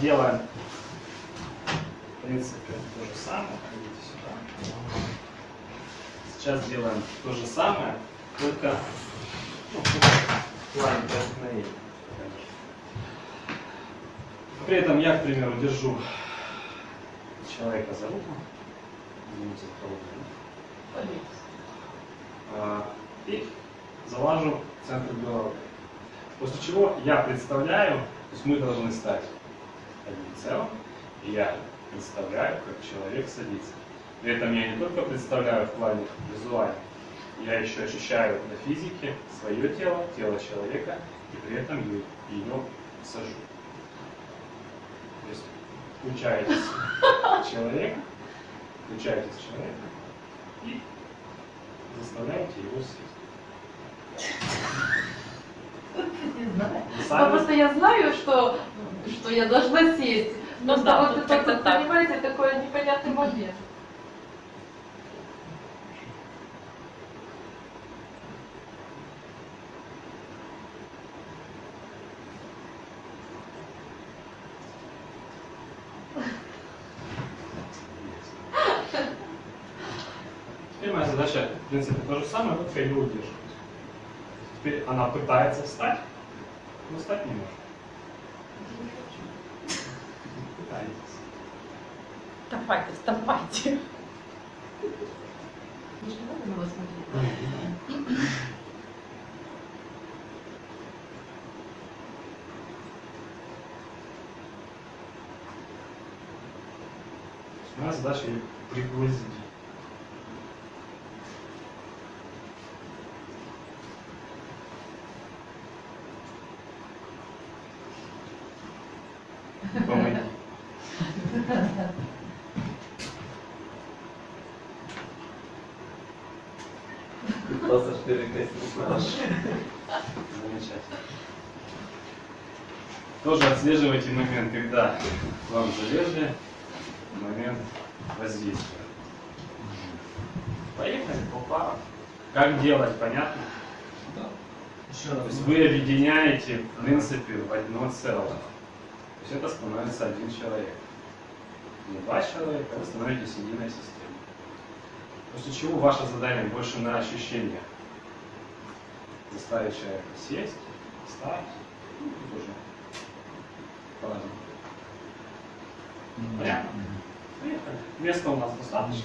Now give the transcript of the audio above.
делаем, в принципе, то же самое. Сюда. Сейчас делаем то же самое, только ну, в плане. При этом я, к примеру, держу человека за руку. А, и залажу центр головы. После чего я представляю, то есть мы должны стать одним целым, и я представляю, как человек садится. При этом я не только представляю в плане визуально, я еще ощущаю на физике свое тело, тело человека, и при этом ее, сажу. То есть включаетесь человека, включаетесь человека и заставляете его сесть. Не знаю. Сами- просто я знаю, что, что я должна сесть. Ну Просто да, вот это, вот, так. понимаете, такой непонятный момент. Теперь моя задача, в принципе, то же самое, только ее удерживать. Теперь она пытается встать, но встать не может. Пытаетесь. Давайте, вставайте. Не надо на вас смотреть. Моя задача ее пригласить. Помоги. Пытался перекрестить наш. Замечательно. Тоже отслеживайте момент, когда к вам залезли, момент воздействия. Поехали по парам. Как делать, понятно? Еще То есть вы объединяете, в принципе, в одно целое. То есть это становится один человек. Не два человека, а вы становитесь единой системой. После чего ваше задание больше на ощущениях. Заставить человека сесть, встать, ну, тут уже по-разному. Понятно? Поехали. Места у нас достаточно.